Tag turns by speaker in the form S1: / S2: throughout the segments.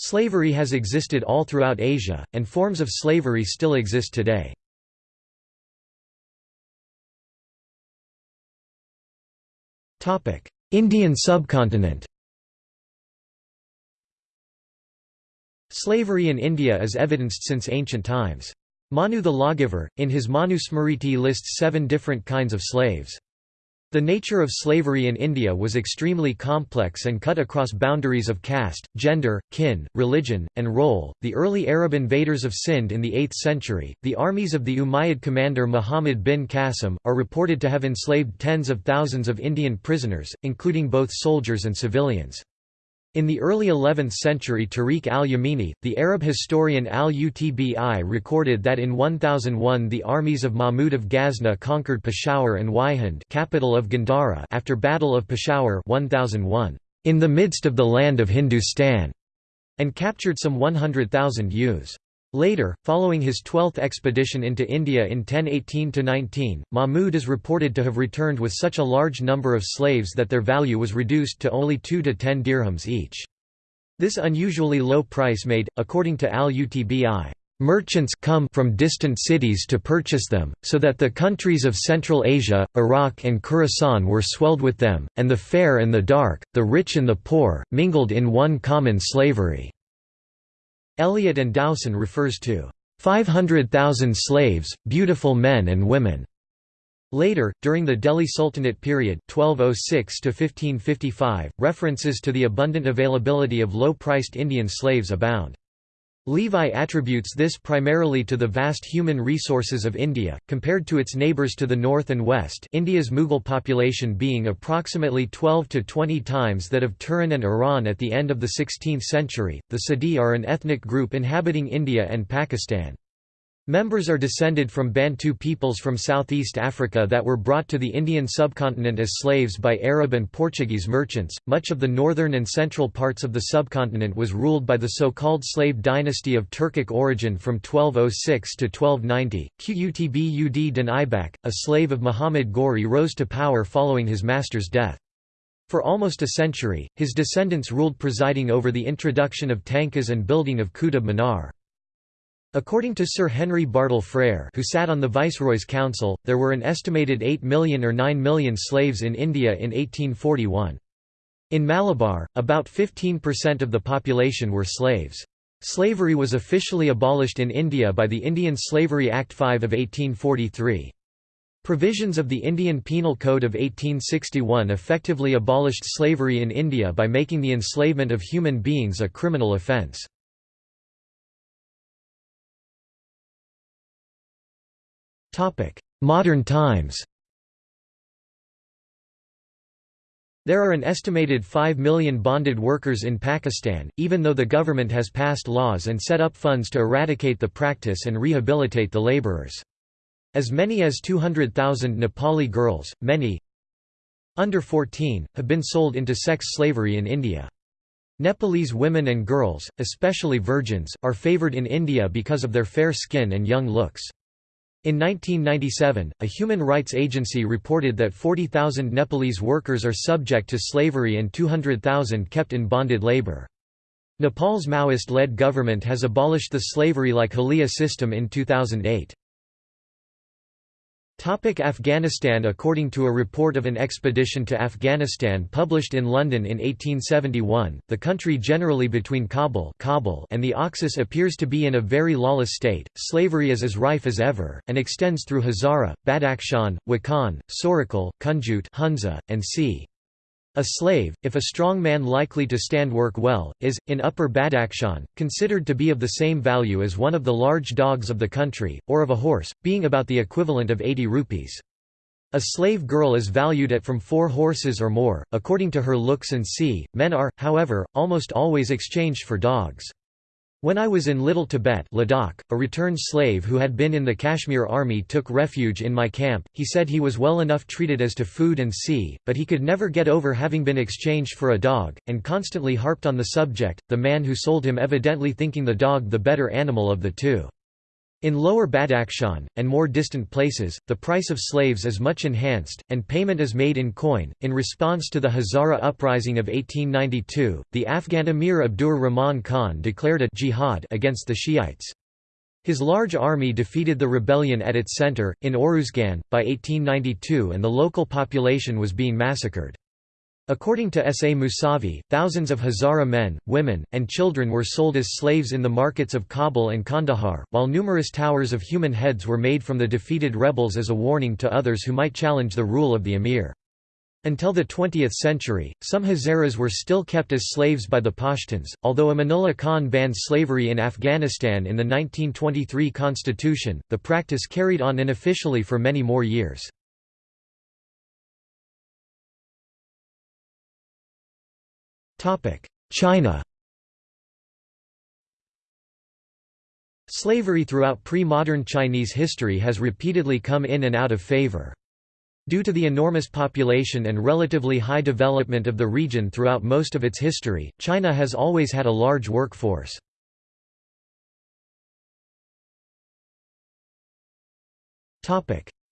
S1: Slavery has existed all throughout Asia, and forms of slavery still exist today. Indian subcontinent Slavery in India is evidenced since ancient times. Manu the lawgiver, in his Manu Smriti lists seven different kinds of slaves. The nature of slavery in India was extremely complex and cut across boundaries of caste, gender, kin, religion, and role. The early Arab invaders of Sind in the 8th century, the armies of the Umayyad commander Muhammad bin Qasim, are reported to have enslaved tens of thousands of Indian prisoners, including both soldiers and civilians. In the early 11th century Tarikh al-Yamini, the Arab historian al-Utbi recorded that in 1001 the armies of Mahmud of Ghazna conquered Peshawar and Waihind capital of Gandhara after Battle of Peshawar 1001, in the midst of the land of Hindustan, and captured some 100,000 youths. Later, following his twelfth expedition into India in 1018–19, Mahmud is reported to have returned with such a large number of slaves that their value was reduced to only 2 to 10 dirhams each. This unusually low price made, according to al-Utbi, merchants come from distant cities to purchase them, so that the countries of Central Asia, Iraq and Khorasan were swelled with them, and the fair and the dark, the rich and the poor, mingled in one common slavery. Elliot and Dowson refers to 500,000 slaves, beautiful men and women. Later, during the Delhi Sultanate period 1206 references to the abundant availability of low-priced Indian slaves abound. Levi attributes this primarily to the vast human resources of India, compared to its neighbours to the north and west India's Mughal population being approximately 12 to 20 times that of Turan and Iran at the end of the 16th century. The Siddi are an ethnic group inhabiting India and Pakistan. Members are descended from Bantu peoples from southeast Africa that were brought to the Indian subcontinent as slaves by Arab and Portuguese merchants. Much of the northern and central parts of the subcontinent was ruled by the so-called slave dynasty of Turkic origin from 1206 to 1290. Qutb ud din Aibak, a slave of Muhammad Ghori rose to power following his master's death. For almost a century, his descendants ruled presiding over the introduction of tankas and building of Qutb Minar. According to Sir Henry Bartle Frere who sat on the Viceroy's Council, there were an estimated 8 million or 9 million slaves in India in 1841. In Malabar, about 15% of the population were slaves. Slavery was officially abolished in India by the Indian Slavery Act 5 of 1843. Provisions of the Indian Penal Code of 1861 effectively abolished slavery in India by making the enslavement of human beings a criminal offence. Modern times There are an estimated 5 million bonded workers in Pakistan, even though the government has passed laws and set up funds to eradicate the practice and rehabilitate the labourers. As many as 200,000 Nepali girls, many under 14, have been sold into sex slavery in India. Nepalese women and girls, especially virgins, are favoured in India because of their fair skin and young looks. In 1997, a human rights agency reported that 40,000 Nepalese workers are subject to slavery and 200,000 kept in bonded labor. Nepal's Maoist-led government has abolished the slavery-like Halia system in 2008. Topic Afghanistan According to a report of an expedition to Afghanistan published in London in 1871, the country generally between Kabul, and the Oxus appears to be in a very lawless state, slavery is as rife as ever, and extends through Hazara, Badakhshan, Wakhan, Sorakal, Kunjut Hunza, and C. A slave, if a strong man likely to stand work well, is, in Upper Badakhshan, considered to be of the same value as one of the large dogs of the country, or of a horse, being about the equivalent of 80 rupees. A slave girl is valued at from four horses or more, according to her looks and see. Men are, however, almost always exchanged for dogs. When I was in Little Tibet Ladakh, a returned slave who had been in the Kashmir army took refuge in my camp. He said he was well enough treated as to food and sea, but he could never get over having been exchanged for a dog, and constantly harped on the subject, the man who sold him evidently thinking the dog the better animal of the two. In lower Badakhshan, and more distant places, the price of slaves is much enhanced, and payment is made in coin. In response to the Hazara uprising of 1892, the Afghan emir Abdur Rahman Khan declared a jihad against the Shiites. His large army defeated the rebellion at its center, in Oruzgan, by 1892 and the local population was being massacred. According to S. A. Musavi, thousands of Hazara men, women, and children were sold as slaves in the markets of Kabul and Kandahar, while numerous towers of human heads were made from the defeated rebels as a warning to others who might challenge the rule of the emir. Until the 20th century, some Hazaras were still kept as slaves by the Pashtuns, although Amanullah Khan banned slavery in Afghanistan in the 1923 constitution, the practice carried on unofficially for many more years. China Slavery throughout pre-modern Chinese history has repeatedly come in and out of favor. Due to the enormous population and relatively high development of the region throughout most of its history, China has always had a large workforce.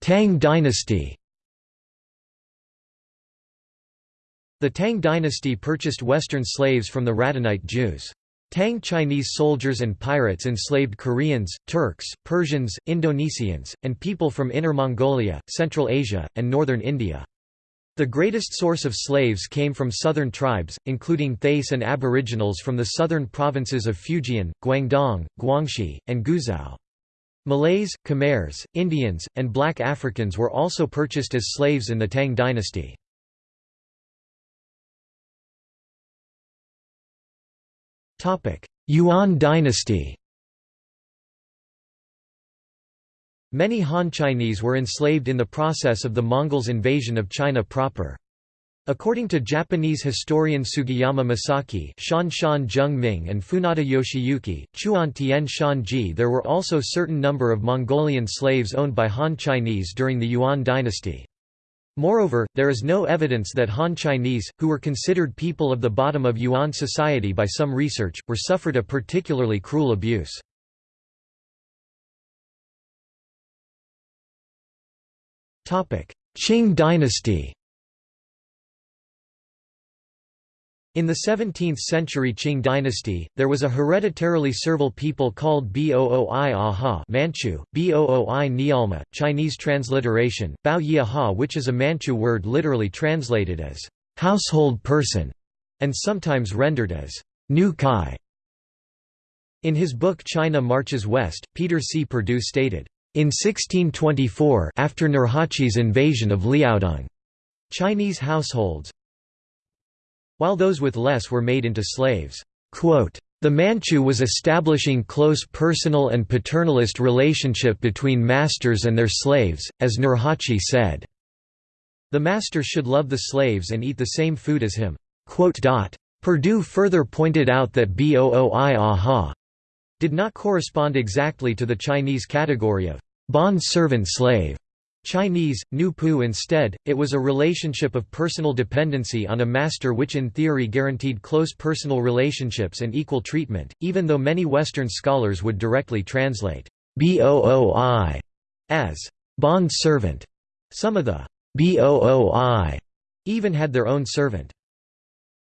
S1: Tang dynasty The Tang dynasty purchased Western slaves from the Radhanite Jews. Tang Chinese soldiers and pirates enslaved Koreans, Turks, Persians, Indonesians, and people from Inner Mongolia, Central Asia, and northern India. The greatest source of slaves came from southern tribes, including Thais and aboriginals from the southern provinces of Fujian, Guangdong, Guangxi, and Guizhou. Malays, Khmers, Indians, and black Africans were also purchased as slaves in the Tang dynasty. Yuan dynasty Many Han Chinese were enslaved in the process of the Mongols' invasion of China proper. According to Japanese historian Sugiyama Masaki Shan Shan Ming and Funada Yoshiyuki, Chuan Tian Shan Ji there were also certain number of Mongolian slaves owned by Han Chinese during the Yuan dynasty. Moreover, there is no evidence that Han Chinese, who were considered people of the bottom of Yuan society by some research, were suffered a particularly cruel abuse. Qing dynasty In the 17th-century Qing dynasty, there was a hereditarily servile people called Booi Aha Manchu, Booi Nialma, Chinese transliteration, Bao Yi Aha which is a Manchu word literally translated as «household person» and sometimes rendered as «new Kai». In his book China Marches West, Peter C. Perdue stated, in 1624 after Nurhaci's invasion of Liaodong, Chinese households, while those with less were made into slaves. The Manchu was establishing close personal and paternalist relationship between masters and their slaves, as Nurhaci said. The master should love the slaves and eat the same food as him. Perdue further pointed out that Booi aha did not correspond exactly to the Chinese category of bond servant slave. Chinese, Nu Pu instead, it was a relationship of personal dependency on a master which in theory guaranteed close personal relationships and equal treatment, even though many Western scholars would directly translate «booi» as «bond servant». Some of the «booi» even had their own servant.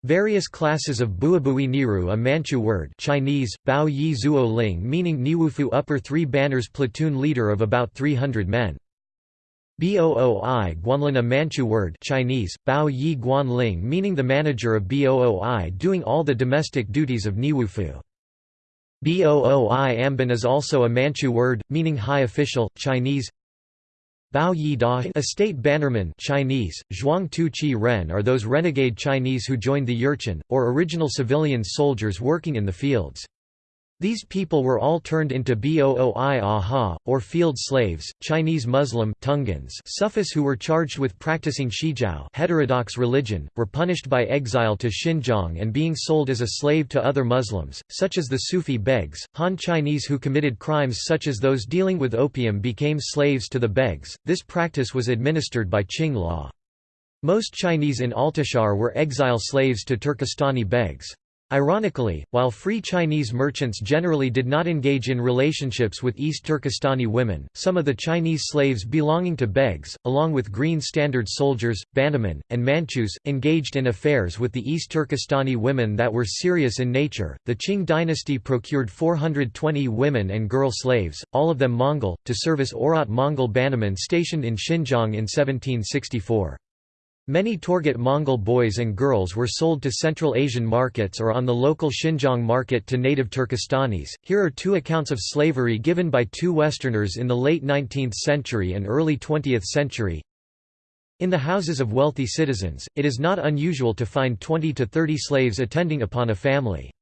S1: Various classes of Buabui Niru a Manchu word Chinese, Bao Yi Zuo Ling meaning Neiwufu upper three banners platoon leader of about 300 men. Booi Guanlin a Manchu word Chinese, Bao Yi Guan Ling meaning the manager of Booi doing all the domestic duties of Neiwufu. Booi Amban is also a Manchu word, meaning high official, Chinese Bao Yi Da a state bannerman Chinese, Zhuang Tu Ren are those renegade Chinese who joined the Yurchin, or original civilian soldiers working in the fields. These people were all turned into Booi Aha, or field slaves, Chinese Muslim Tungans Sufis who were charged with practicing Xiejiao heterodox religion, were punished by exile to Xinjiang and being sold as a slave to other Muslims, such as the Sufi begs. Han Chinese who committed crimes such as those dealing with opium became slaves to the begs. This practice was administered by Qing law. Most Chinese in Altishahr were exile slaves to Turkestani begs. Ironically, while free Chinese merchants generally did not engage in relationships with East Turkestani women, some of the Chinese slaves belonging to begs, along with Green Standard soldiers, bannermen, and Manchus, engaged in affairs with the East Turkestani women that were serious in nature. The Qing dynasty procured 420 women and girl slaves, all of them Mongol, to serve as Oirat Mongol bannermen stationed in Xinjiang in 1764. Many Torgut Mongol boys and girls were sold to Central Asian markets or on the local Xinjiang market to native Turkestanis. Here are two accounts of slavery given by two Westerners in the late 19th century and early 20th century. In the houses of wealthy citizens, it is not unusual to find 20 to 30 slaves attending upon a family.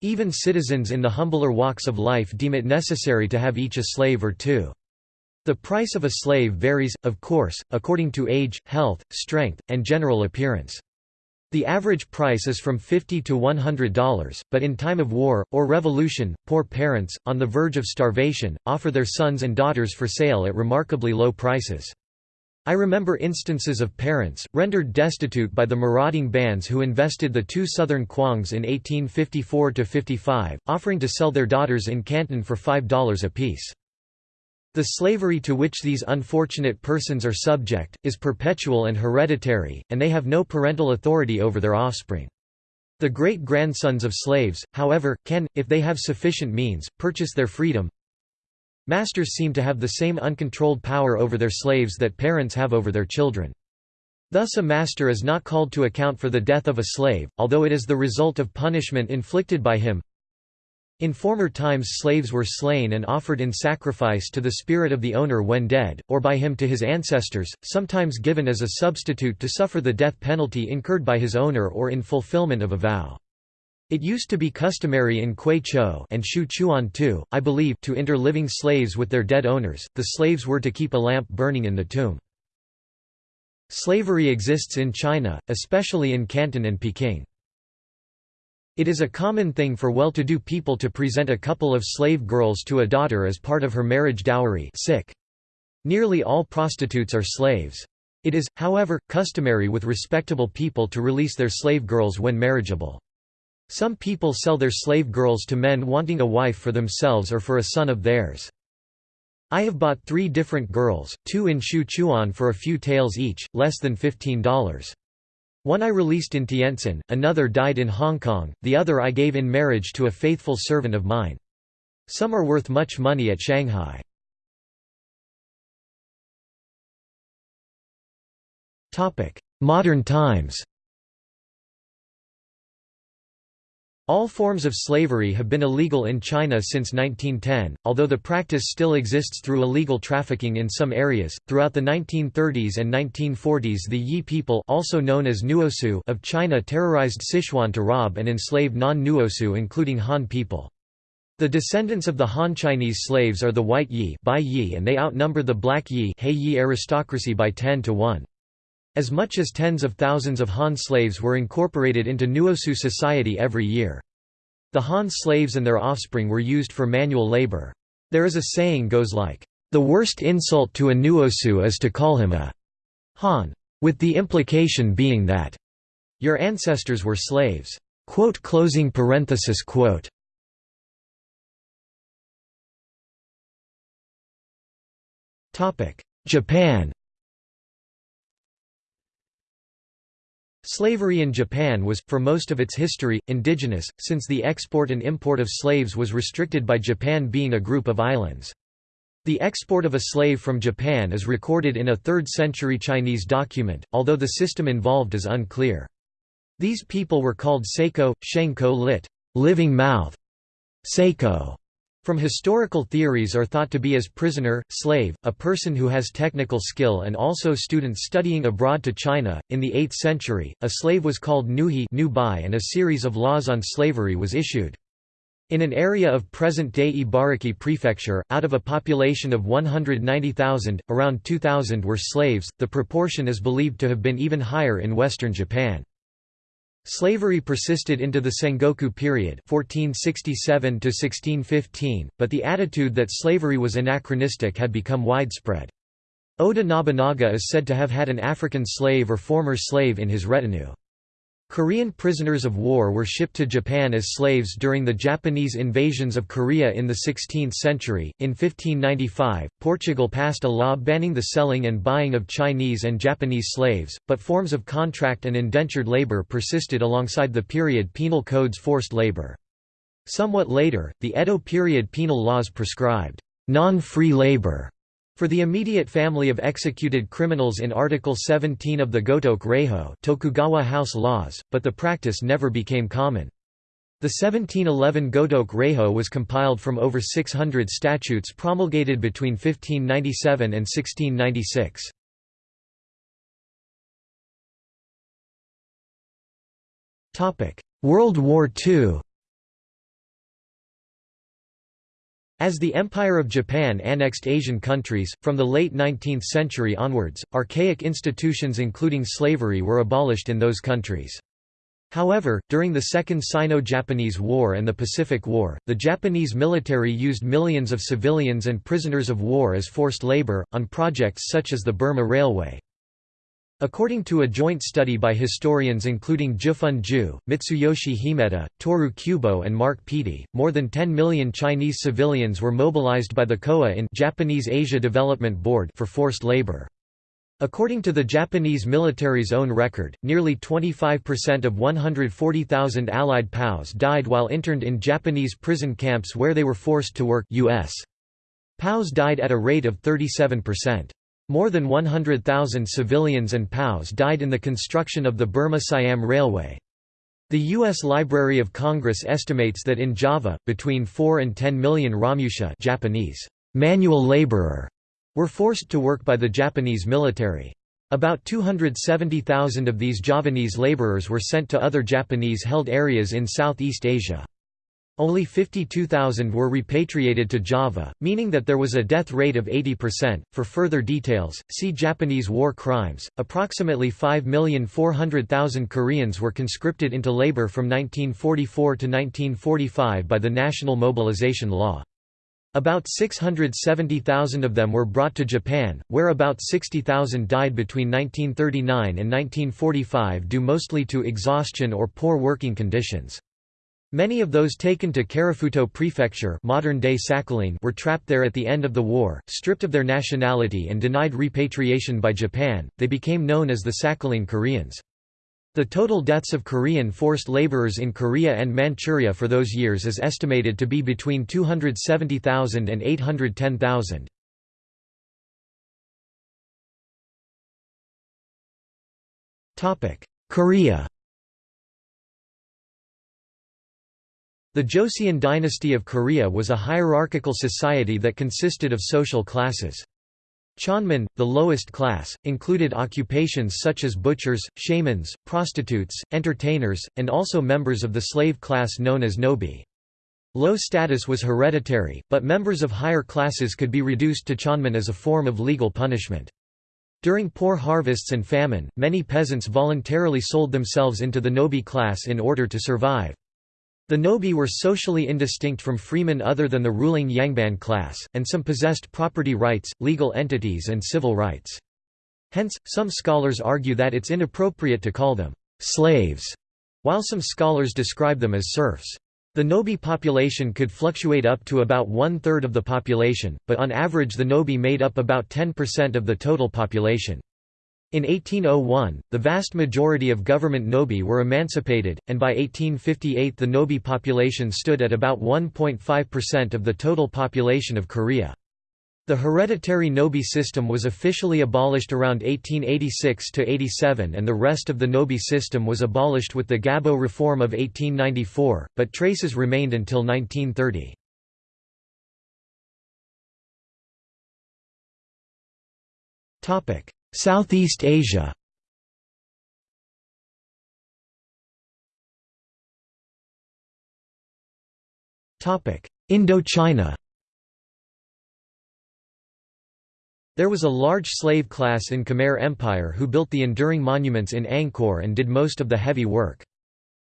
S1: Even citizens in the humbler walks of life deem it necessary to have each a slave or two. The price of a slave varies, of course, according to age, health, strength, and general appearance. The average price is from 50 to $100, but in time of war, or revolution, poor parents, on the verge of starvation, offer their sons and daughters for sale at remarkably low prices. I remember instances of parents, rendered destitute by the marauding bands who invested the two southern Kwangs in 1854–55, offering to sell their daughters in Canton for $5 apiece. The slavery to which these unfortunate persons are subject, is perpetual and hereditary, and they have no parental authority over their offspring. The great-grandsons of slaves, however, can, if they have sufficient means, purchase their freedom. Masters seem to have the same uncontrolled power over their slaves that parents have over their children. Thus a master is not called to account for the death of a slave, although it is the result of punishment inflicted by him. In former times slaves were slain and offered in sacrifice to the spirit of the owner when dead, or by him to his ancestors, sometimes given as a substitute to suffer the death penalty incurred by his owner or in fulfillment of a vow. It used to be customary in Kwei Chou and Shu Chuan too, I believe, to inter living slaves with their dead owners. The slaves were to keep a lamp burning in the tomb. Slavery exists in China, especially in Canton and Peking. It is a common thing for well-to-do people to present a couple of slave girls to a daughter as part of her marriage dowry sick. Nearly all prostitutes are slaves. It is, however, customary with respectable people to release their slave girls when marriageable. Some people sell their slave girls to men wanting a wife for themselves or for a son of theirs. I have bought three different girls, two in Shu Chuan for a few taels each, less than $15. One I released in Tientsin, another died in Hong Kong, the other I gave in marriage to a faithful servant of mine. Some are worth much money at Shanghai. Modern times All forms of slavery have been illegal in China since 1910, although the practice still exists through illegal trafficking in some areas. Throughout the 1930s and 1940s, the Yi people, also known as Nuosu, of China terrorized Sichuan to rob and enslave non-Nuosu including Han people. The descendants of the Han Chinese slaves are the White Yi, Bai Yi and they outnumber the Black Yi, He Yi aristocracy by 10 to 1. As much as tens of thousands of Han slaves were incorporated into Nuosu society every year. The Han slaves and their offspring were used for manual labor. There is a saying goes like, "...the worst insult to a Nuosu is to call him a Han," with the implication being that, "...your ancestors were slaves." Quote closing parenthesis quote. Japan Slavery in Japan was, for most of its history, indigenous, since the export and import of slaves was restricted by Japan being a group of islands. The export of a slave from Japan is recorded in a 3rd century Chinese document, although the system involved is unclear. These people were called Seiko, Shengko lit. living mouth, Seiko, from historical theories are thought to be as prisoner, slave, a person who has technical skill and also students studying abroad to China. In the 8th century, a slave was called nuhi and a series of laws on slavery was issued. In an area of present-day Ibaraki Prefecture, out of a population of 190,000, around 2,000 were slaves, the proportion is believed to have been even higher in western Japan. Slavery persisted into the Sengoku period 1467 but the attitude that slavery was anachronistic had become widespread. Oda Nobunaga is said to have had an African slave or former slave in his retinue. Korean prisoners of war were shipped to Japan as slaves during the Japanese invasions of Korea in the 16th century. In 1595, Portugal passed a law banning the selling and buying of Chinese and Japanese slaves, but forms of contract and indentured labor persisted alongside the period penal code's forced labor. Somewhat later, the Edo period penal laws prescribed non-free labor for the immediate family of executed criminals in Article 17 of the Gotoku Reiho Tokugawa House laws, but the practice never became common. The 1711 Gotoku Reiho was compiled from over 600 statutes promulgated between 1597 and 1696. World War II As the Empire of Japan annexed Asian countries, from the late 19th century onwards, archaic institutions including slavery were abolished in those countries. However, during the Second Sino-Japanese War and the Pacific War, the Japanese military used millions of civilians and prisoners of war as forced labor, on projects such as the Burma Railway. According to a joint study by historians including Zhifen Ju, Mitsuyoshi Himeta, Toru Kubo and Mark Peattie, more than 10 million Chinese civilians were mobilized by the COA in Japanese Asia Development Board for forced labor. According to the Japanese military's own record, nearly 25% of 140,000 Allied POWs died while interned in Japanese prison camps where they were forced to work US. POWs died at a rate of 37%. More than 100,000 civilians and POWs died in the construction of the Burma-Siam Railway. The U.S. Library of Congress estimates that in Java, between 4 and 10 million Romusha Japanese, manual laborer, were forced to work by the Japanese military. About 270,000 of these Javanese laborers were sent to other Japanese-held areas in Southeast Asia. Only 52,000 were repatriated to Java, meaning that there was a death rate of 80%. For further details, see Japanese war crimes. Approximately 5,400,000 Koreans were conscripted into labor from 1944 to 1945 by the National Mobilization Law. About 670,000 of them were brought to Japan, where about 60,000 died between 1939 and 1945 due mostly to exhaustion or poor working conditions. Many of those taken to Karafuto Prefecture modern-day Sakhalin were trapped there at the end of the war, stripped of their nationality and denied repatriation by Japan, they became known as the Sakhalin Koreans. The total deaths of Korean forced laborers in Korea and Manchuria for those years is estimated to be between 270,000 and 810,000. Korea The Joseon dynasty of Korea was a hierarchical society that consisted of social classes. Cheonman, the lowest class, included occupations such as butchers, shamans, prostitutes, entertainers, and also members of the slave class known as nobi. Low status was hereditary, but members of higher classes could be reduced to cheonman as a form of legal punishment. During poor harvests and famine, many peasants voluntarily sold themselves into the nobi class in order to survive. The Nobi were socially indistinct from freemen other than the ruling Yangban class, and some possessed property rights, legal entities and civil rights. Hence, some scholars argue that it's inappropriate to call them «slaves», while some scholars describe them as serfs. The Nobi population could fluctuate up to about one-third of the population, but on average the Nobi made up about 10% of the total population. In 1801, the vast majority of government Nobi were emancipated, and by 1858 the Nobi population stood at about 1.5% of the total population of Korea. The hereditary Nobi system was officially abolished around 1886–87 and the rest of the Nobi system was abolished with the Gabo reform of 1894, but traces remained until 1930. Topic: Southeast Asia Indochina There was a large slave class in Khmer Empire who built the enduring monuments in Angkor and did most of the heavy work.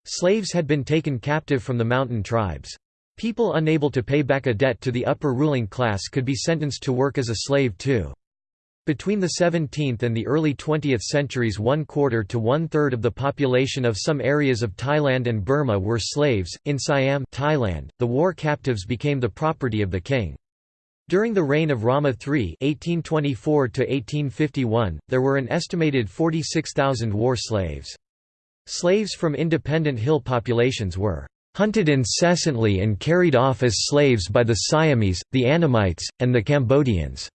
S1: Slaves had been taken captive from the mountain tribes. People unable to pay back a debt to the upper ruling class could be sentenced to work as a slave too. Between the 17th and the early 20th centuries one quarter to one-third of the population of some areas of Thailand and Burma were slaves. In Siam Thailand, the war captives became the property of the king. During the reign of Rama III (1824–1851), there were an estimated 46,000 war slaves. Slaves from independent hill populations were hunted incessantly and carried off as slaves by the Siamese, the Annamites, and the Cambodians.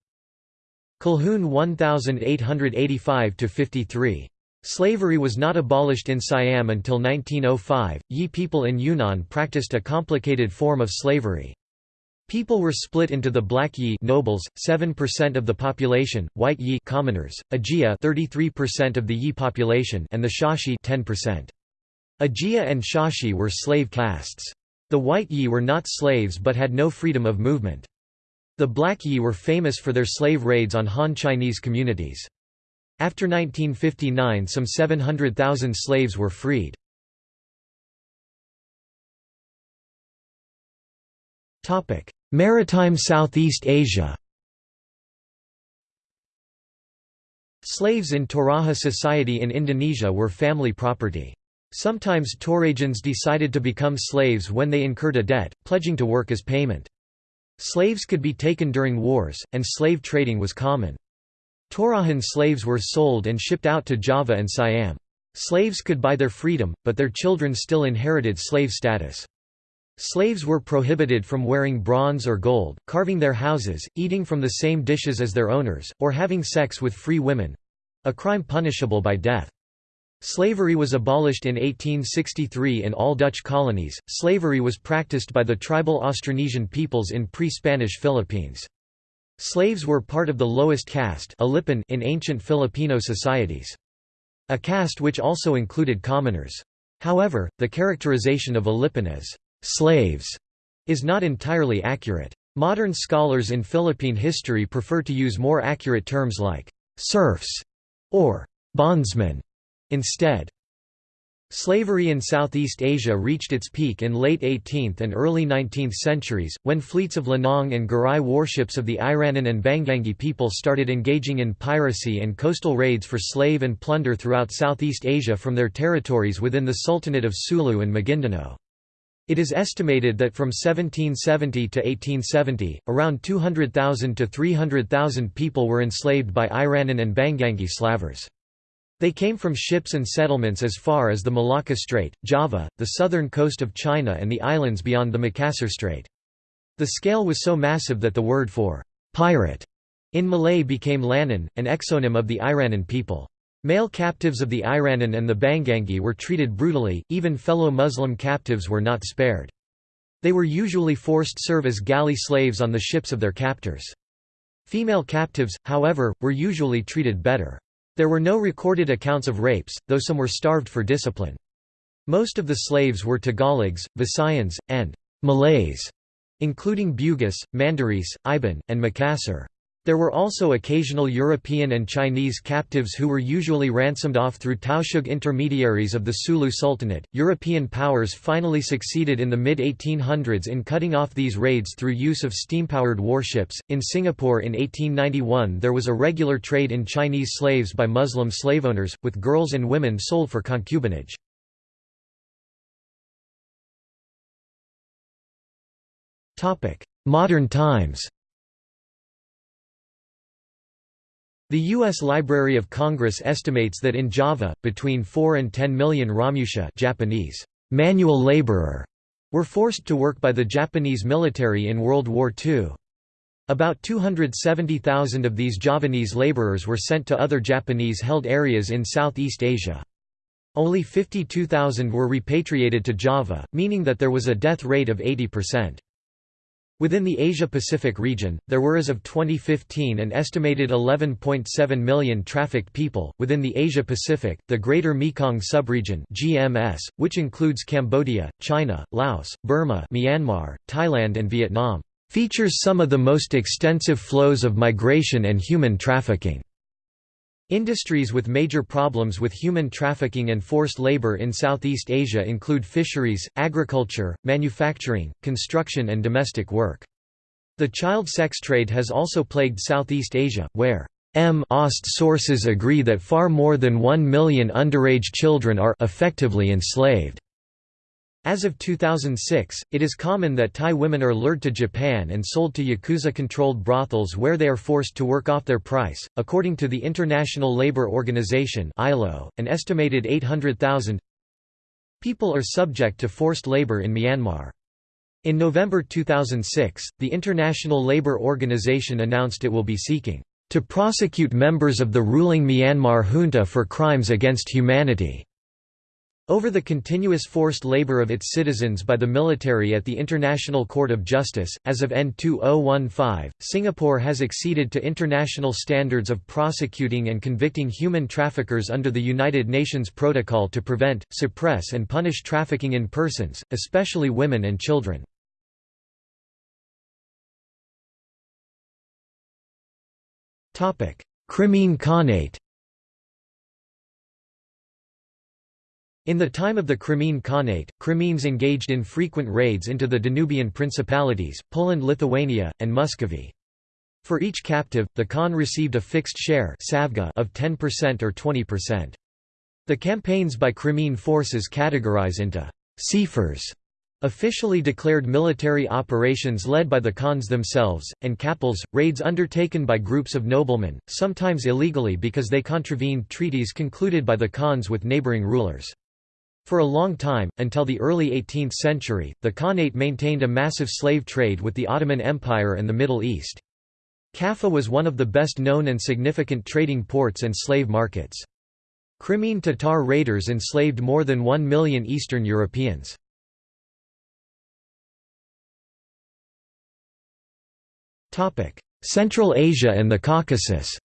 S1: Colquhoun 1885–53. Slavery was not abolished in Siam until 1905. Yi people in Yunnan practiced a complicated form of slavery. People were split into the Black Yi nobles, 7% of the population, White Yi commoners, Ajia 33% of the Yi population and the Xiaxi 10%. Ajia and Xiaxi were slave castes. The White Yi were not slaves but had no freedom of movement. The Black Yi were famous for their slave raids on Han Chinese communities. After 1959 some 700,000 slaves were freed. Maritime Southeast Asia Slaves in Toraja society in Indonesia were family property. Sometimes Torajans decided to become slaves when they incurred a debt, pledging to work as payment. Slaves could be taken during wars, and slave trading was common. Torajan slaves were sold and shipped out to Java and Siam. Slaves could buy their freedom, but their children still inherited slave status. Slaves were prohibited from wearing bronze or gold, carving their houses, eating from the same dishes as their owners, or having sex with free women—a crime punishable by death. Slavery was abolished in 1863 in all Dutch colonies. Slavery was practiced by the tribal Austronesian peoples in pre-Spanish Philippines. Slaves were part of the lowest caste in ancient Filipino societies. A caste which also included commoners. However, the characterization of Alipin as slaves is not entirely accurate. Modern scholars in Philippine history prefer to use more accurate terms like serfs or bondsmen Instead, Slavery in Southeast Asia reached its peak in late 18th and early 19th centuries, when fleets of Lanong and Garai warships of the Iranun and Banguingui people started engaging in piracy and coastal raids for slave and plunder throughout Southeast Asia from their territories within the Sultanate of Sulu and Maguindanao. It is estimated that from 1770 to 1870, around 200,000 to 300,000 people were enslaved by Iranun and Banguingui slavers. They came from ships and settlements as far as the Malacca Strait, Java, the southern coast of China and the islands beyond the Makassar Strait. The scale was so massive that the word for «pirate» in Malay became Lanun, an exonym of the Iranun people. Male captives of the Iranun and the Banguingui were treated brutally, even fellow Muslim captives were not spared. They were usually forced to serve as galley slaves on the ships of their captors. Female captives, however, were usually treated better. There were no recorded accounts of rapes, though some were starved for discipline. Most of the slaves were Tagalogs, Visayans, and Malays, including Bugis, Mandarese, Iban, and Makassar. There were also occasional European and Chinese captives who were usually ransomed off through Tausug intermediaries of the Sulu Sultanate. European powers finally succeeded in the mid 1800s in cutting off these raids through use of steam-powered warships. In Singapore in 1891, there was a regular trade in Chinese slaves by Muslim slave owners, with girls and women sold for concubinage. Modern times The U.S. Library of Congress estimates that in Java, between 4 and 10 million Romusha Japanese, manual laborer, were forced to work by the Japanese military in World War II. About 270,000 of these Javanese laborers were sent to other Japanese-held areas in Southeast Asia. Only 52,000 were repatriated to Java, meaning that there was a death rate of 80%. Within the Asia-Pacific region, there were as of 2015 an estimated 11.7 million trafficked people. Within the Asia-Pacific, the Greater Mekong Subregion (GMS), which includes Cambodia, China, Laos, Burma, Myanmar, Thailand and Vietnam, features some of the most extensive flows of migration and human trafficking. Industries with major problems with human trafficking and forced labor in Southeast Asia include fisheries, agriculture, manufacturing, construction and domestic work. The child sex trade has also plagued Southeast Asia, where M. Ost sources agree that far more than 1 million underage children are effectively enslaved. As of 2006, it is common that Thai women are lured to Japan and sold to Yakuza-controlled brothels where they are forced to work off their price. According to the International Labour Organization (ILO), an estimated 800,000 people are subject to forced labour in Myanmar. In November 2006, the International Labour Organization announced it will be seeking to prosecute members of the ruling Myanmar junta for crimes against humanity. Over the continuous forced labor of its citizens by the military at the International Court of Justice, as of N2015, Singapore has acceded to international standards of prosecuting and convicting human traffickers under the United Nations Protocol to prevent, suppress and punish trafficking in persons, especially women and children. Crimean Khanate In the time of the Crimean Khanate, Crimeans engaged in frequent raids into the Danubian principalities, Poland Lithuania, and Muscovy. For each captive, the Khan received a fixed share of 10% or 20%. The campaigns by Crimean forces categorize into «seifers» Officially declared military operations led by the Khans themselves, and kapals, raids undertaken by groups of noblemen, sometimes illegally because they contravened treaties concluded by the Khans with neighboring rulers. For a long time, until the early 18th century, the Khanate maintained a massive slave trade with the Ottoman Empire and the Middle East. Kaffa was one of the best known and significant trading ports and slave markets. Crimean Tatar raiders enslaved more than one million Eastern Europeans. Central Asia and the Caucasus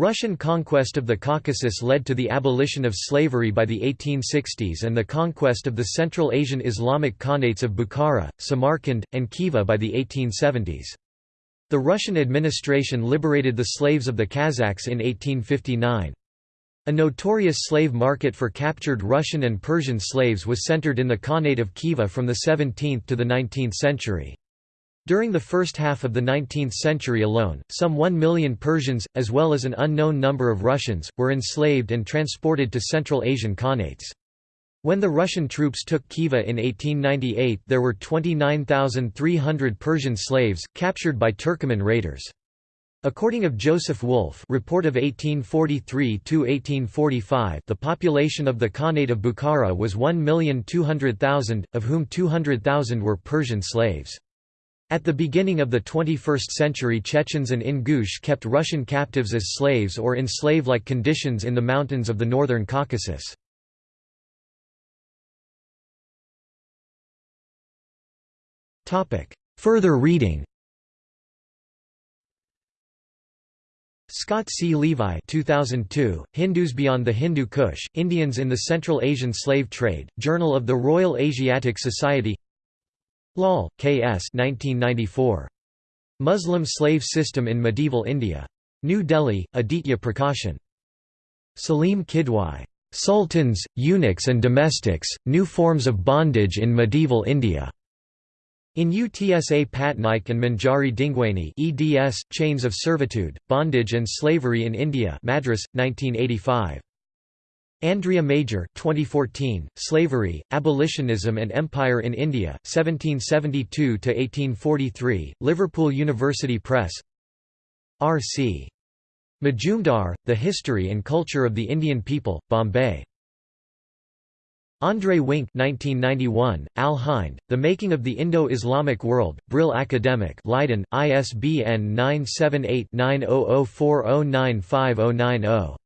S1: Russian conquest of the Caucasus led to the abolition of slavery by the 1860s and the conquest of the Central Asian Islamic Khanates of Bukhara, Samarkand, and Khiva by the 1870s. The Russian administration liberated the slaves of the Kazakhs in 1859. A notorious slave market for captured Russian and Persian slaves was centered in the Khanate of Khiva from the 17th to the 19th century. During the first half of the 19th century alone, some 1 million Persians, as well as an unknown number of Russians, were enslaved and transported to Central Asian Khanates. When the Russian troops took Khiva in 1898 there were 29,300 Persian slaves, captured by Turkoman raiders. According of Joseph Wolff report of 1843–1845 the population of the Khanate of Bukhara was 1,200,000, of whom 200,000 were Persian slaves. At the beginning of the 21st century Chechens and Ingush kept Russian captives as slaves or in slave-like conditions in the mountains of the northern Caucasus. Further reading Scott C. Levi 2002, Hindus Beyond the Hindu Kush, Indians in the Central Asian Slave Trade, Journal of the Royal Asiatic Society Lal, K. S. 1994. Muslim Slave System in Medieval India. New Delhi, Aditya Prakashan. Salim Kidwai. Sultans, Eunuchs and Domestics, New Forms of Bondage in Medieval India. In UTSA Patnaik and Manjari Dingwaney eds, Chains of Servitude, Bondage and Slavery in India Madras, 1985. Andrea Major 2014, Slavery, Abolitionism and Empire in India, 1772–1843, Liverpool University Press R.C. Majumdar, The History and Culture of the Indian People, Bombay. André Wink 1991, Al Hind, The Making of the Indo-Islamic World, Brill Academic Leiden, ISBN 978 9004095090.